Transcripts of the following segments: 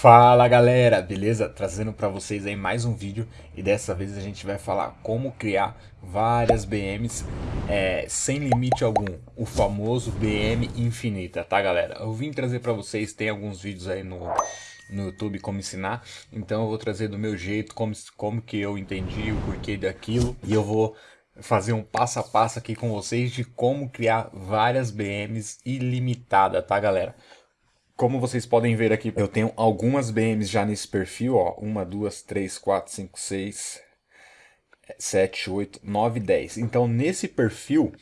Fala galera, beleza? Trazendo para vocês aí mais um vídeo e dessa vez a gente vai falar como criar várias BMs é, sem limite algum, o famoso BM infinita, tá galera? Eu vim trazer para vocês, tem alguns vídeos aí no, no YouTube como ensinar, então eu vou trazer do meu jeito, como, como que eu entendi o porquê daquilo e eu vou fazer um passo a passo aqui com vocês de como criar várias BMs ilimitadas, tá galera? Como vocês podem ver aqui, eu tenho algumas BMs já nesse perfil, ó. Uma, duas, três, quatro, cinco, seis, sete, oito, nove, dez. Então, nesse perfil...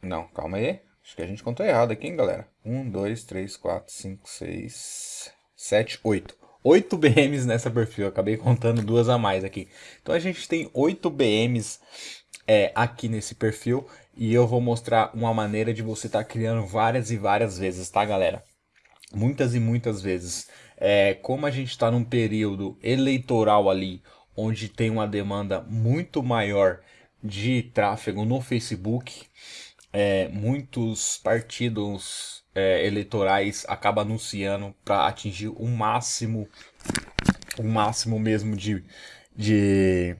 Não, calma aí. Acho que a gente contou errado aqui, hein, galera? Um, dois, três, quatro, cinco, seis, sete, oito. Oito BMs nessa perfil. Eu acabei contando duas a mais aqui. Então, a gente tem oito BMs é, aqui nesse perfil. E eu vou mostrar uma maneira de você estar tá criando várias e várias vezes, tá, galera? Muitas e muitas vezes. É, como a gente está num período eleitoral ali, onde tem uma demanda muito maior de tráfego no Facebook, é, muitos partidos é, eleitorais acabam anunciando para atingir o máximo, o máximo mesmo de, de,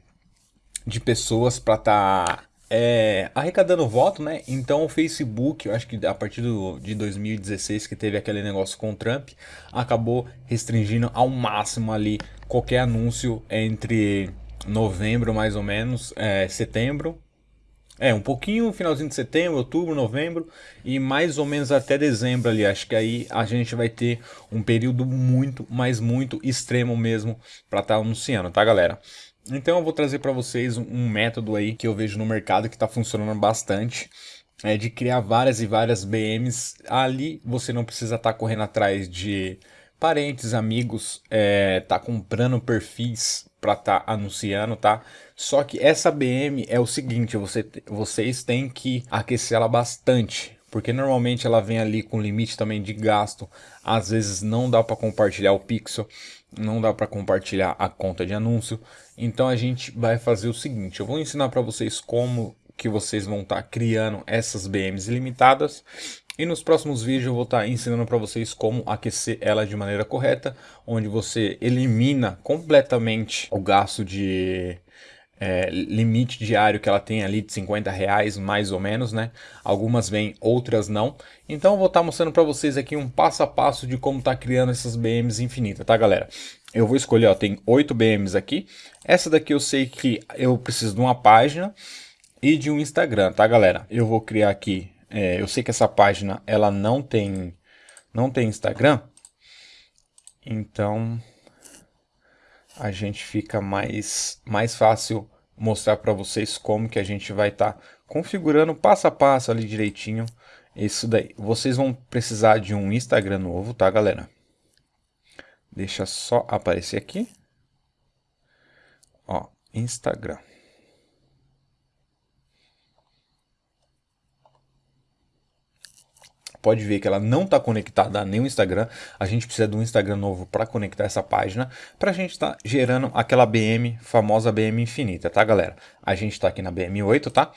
de pessoas para estar tá é, arrecadando voto, né? Então o Facebook, eu acho que a partir do, de 2016 que teve aquele negócio com o Trump, acabou restringindo ao máximo ali qualquer anúncio entre novembro mais ou menos, é, setembro, é, um pouquinho, finalzinho de setembro, outubro, novembro e mais ou menos até dezembro ali. Acho que aí a gente vai ter um período muito, mas muito extremo mesmo para estar tá anunciando, tá galera? Então eu vou trazer para vocês um método aí que eu vejo no mercado que está funcionando bastante. É de criar várias e várias BMs. Ali você não precisa estar tá correndo atrás de parentes, amigos, é, tá comprando perfis para estar tá anunciando, tá? Só que essa BM é o seguinte, você, vocês têm que aquecer ela bastante, porque normalmente ela vem ali com limite também de gasto, às vezes não dá para compartilhar o pixel, não dá para compartilhar a conta de anúncio, então a gente vai fazer o seguinte, eu vou ensinar para vocês como que vocês vão estar tá criando essas BMs ilimitadas. E nos próximos vídeos eu vou estar tá ensinando para vocês como aquecer ela de maneira correta, onde você elimina completamente o gasto de é, limite diário que ela tem ali de 50 reais mais ou menos, né? Algumas vêm, outras não. Então eu vou estar tá mostrando para vocês aqui um passo a passo de como tá criando essas BMs infinitas, tá galera? Eu vou escolher, ó, tem 8 BMs aqui. Essa daqui eu sei que eu preciso de uma página e de um Instagram, tá galera? Eu vou criar aqui, é, eu sei que essa página ela não tem, não tem Instagram, então a gente fica mais, mais fácil mostrar para vocês como que a gente vai estar tá configurando passo a passo ali direitinho isso daí. Vocês vão precisar de um Instagram novo, tá galera? Deixa só aparecer aqui. Ó, Instagram. Pode ver que ela não está conectada a nenhum Instagram. A gente precisa de um Instagram novo para conectar essa página, para a gente estar tá gerando aquela BM, famosa BM infinita, tá galera? A gente está aqui na BM8, tá?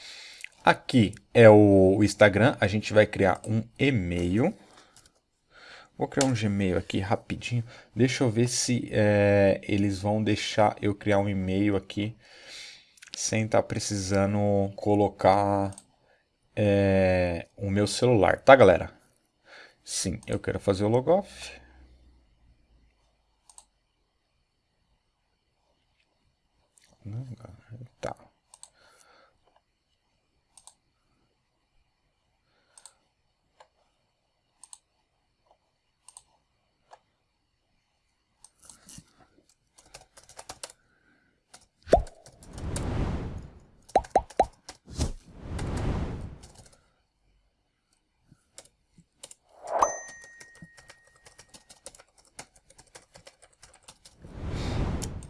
Aqui é o Instagram, a gente vai criar um e-mail. Vou criar um Gmail aqui rapidinho. Deixa eu ver se é, eles vão deixar eu criar um e-mail aqui sem estar tá precisando colocar é, o meu celular, tá galera? Sim, eu quero fazer o logoff. Tá.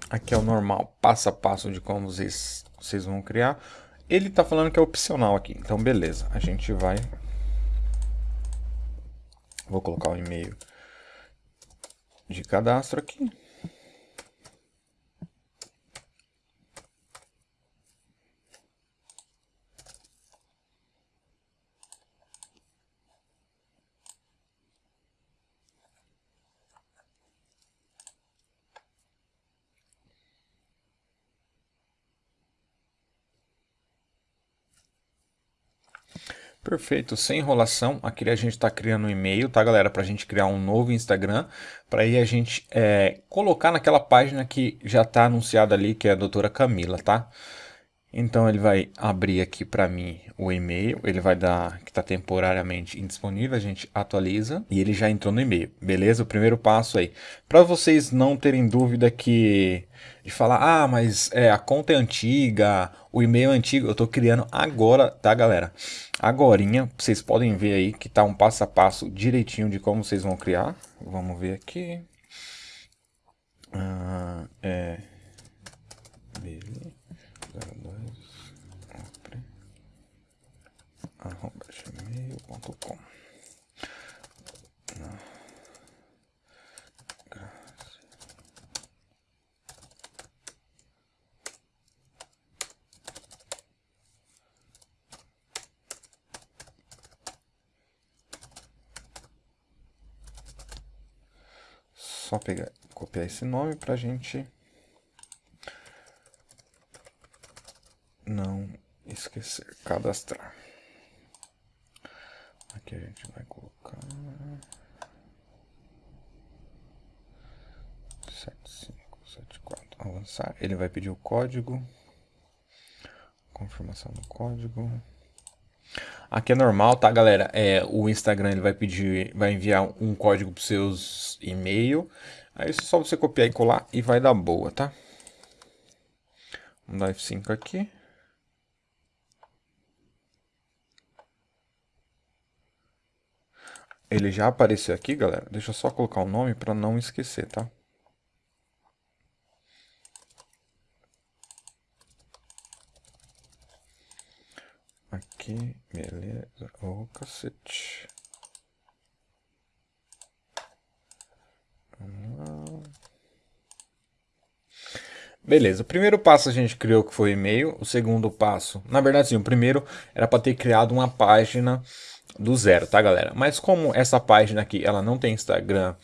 Aqui é o normal, passo a passo de como vocês, vocês vão criar. Ele está falando que é opcional aqui, então beleza. A gente vai... Vou colocar o e-mail de cadastro aqui. Perfeito, sem enrolação, aqui a gente está criando um e-mail, tá galera, para a gente criar um novo Instagram, para aí a gente é, colocar naquela página que já está anunciada ali, que é a doutora Camila, tá? Então ele vai abrir aqui para mim o e-mail, ele vai dar que está temporariamente indisponível, a gente atualiza e ele já entrou no e-mail, beleza? O primeiro passo aí. Para vocês não terem dúvida que de falar, ah, mas é, a conta é antiga, o e-mail é antigo, eu estou criando agora, tá galera? Agorinha, vocês podem ver aí que tá um passo a passo direitinho de como vocês vão criar. Vamos ver aqui. Ah, é... Gmail.com Só pegar, copiar esse nome pra gente não esquecer, cadastrar. Aqui a gente vai colocar... 7574, avançar. Ele vai pedir o código. Confirmação do código. Aqui é normal, tá, galera? É, o Instagram ele vai pedir, vai enviar um código para seus e-mail. Aí é só você copiar e colar e vai dar boa, tá? Vamos dar F5 aqui. Ele já apareceu aqui, galera. Deixa eu só colocar o nome para não esquecer, tá? Aqui, beleza. Ô, oh, cacete. Beleza, o primeiro passo a gente criou que foi e-mail, o segundo passo, na verdade sim, o primeiro era para ter criado uma página do zero, tá galera? Mas como essa página aqui, ela não tem Instagram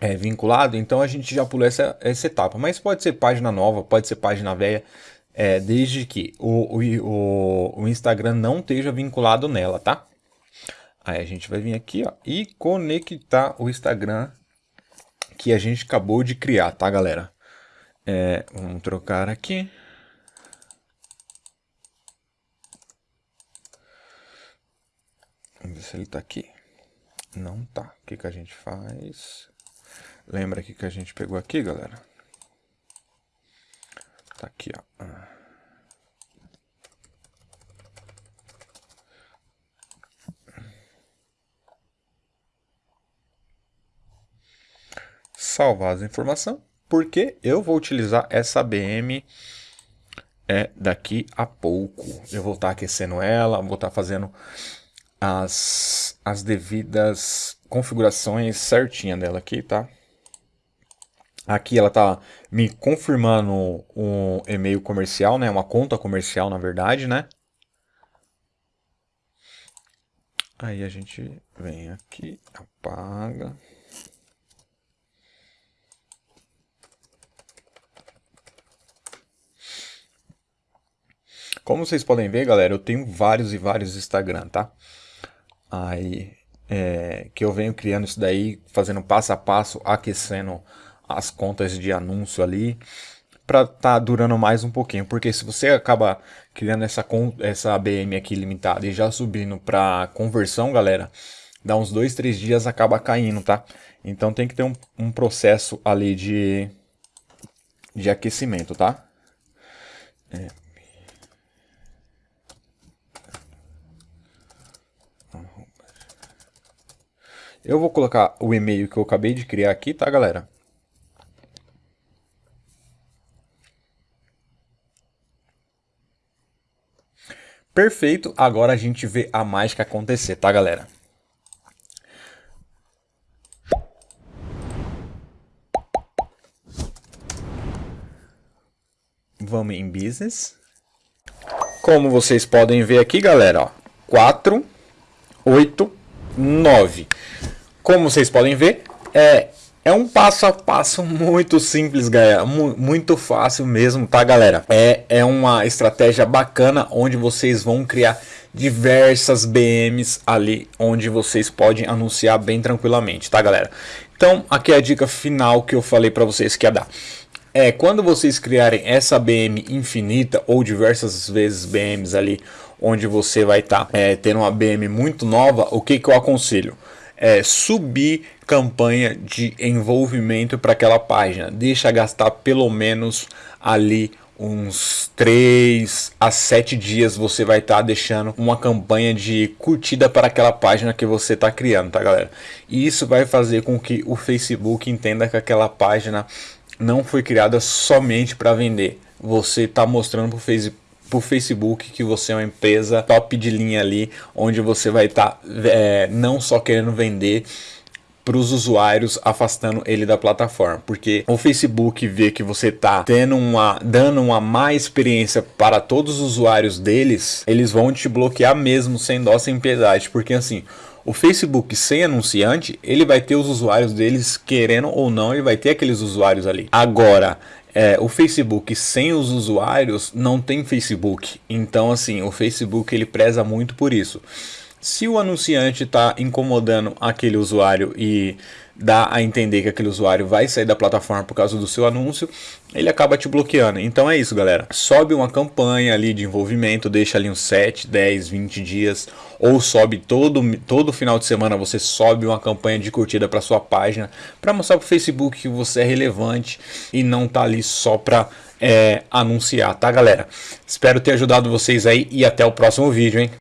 é, vinculado, então a gente já pulou essa, essa etapa. Mas pode ser página nova, pode ser página velha, é, desde que o, o, o Instagram não esteja vinculado nela, tá? Aí a gente vai vir aqui ó, e conectar o Instagram que a gente acabou de criar, tá galera? É, vamos trocar aqui. Vamos ver se ele tá aqui. Não tá. O que, que a gente faz? Lembra aqui que a gente pegou aqui, galera? Tá aqui, ó. Salvar as informações, porque eu vou utilizar essa BM é, daqui a pouco. Eu vou estar tá aquecendo ela, vou estar tá fazendo as, as devidas configurações certinha dela aqui, tá? Aqui ela tá me confirmando um e-mail comercial, né? Uma conta comercial, na verdade, né? Aí a gente vem aqui, apaga. Como vocês podem ver, galera, eu tenho vários e vários Instagram, tá? Aí, é, que eu venho criando isso daí, fazendo passo a passo, aquecendo as contas de anúncio ali, para tá durando mais um pouquinho, porque se você acaba criando essa, essa ABM aqui limitada e já subindo para conversão, galera, dá uns dois, três dias acaba caindo, tá? Então tem que ter um, um processo ali de, de aquecimento, tá? É, Eu vou colocar o e-mail que eu acabei de criar aqui, tá, galera? Perfeito, agora a gente vê a mágica acontecer, tá, galera? Vamos em Business. Como vocês podem ver aqui, galera, ó, 4, 8, 9. Como vocês podem ver, é, é um passo a passo muito simples, galera. Muito fácil mesmo, tá, galera? É, é uma estratégia bacana onde vocês vão criar diversas BMs ali onde vocês podem anunciar bem tranquilamente, tá galera? Então aqui é a dica final que eu falei para vocês que ia dar. É, quando vocês criarem essa BM infinita ou diversas vezes BMs ali onde você vai estar tá, é, tendo uma BM muito nova, o que, que eu aconselho? É, subir campanha de envolvimento para aquela página. Deixa gastar pelo menos ali uns 3 a 7 dias você vai estar tá deixando uma campanha de curtida para aquela página que você está criando, tá galera? E isso vai fazer com que o Facebook entenda que aquela página não foi criada somente para vender. Você está mostrando para o Facebook por Facebook que você é uma empresa top de linha ali, onde você vai estar tá, é, não só querendo vender para os usuários, afastando ele da plataforma, porque o Facebook vê que você está tendo uma, dando uma má experiência para todos os usuários deles, eles vão te bloquear mesmo sem dó, sem piedade, porque assim, o Facebook sem anunciante, ele vai ter os usuários deles querendo ou não, ele vai ter aqueles usuários ali. Agora, é, o Facebook sem os usuários não tem Facebook. Então, assim, o Facebook ele preza muito por isso. Se o anunciante está incomodando aquele usuário e dá a entender que aquele usuário vai sair da plataforma por causa do seu anúncio, ele acaba te bloqueando. Então é isso, galera. Sobe uma campanha ali de envolvimento, deixa ali uns 7, 10, 20 dias, ou sobe todo, todo final de semana você sobe uma campanha de curtida para sua página, para mostrar para o Facebook que você é relevante e não tá ali só para é, anunciar, tá galera? Espero ter ajudado vocês aí e até o próximo vídeo, hein?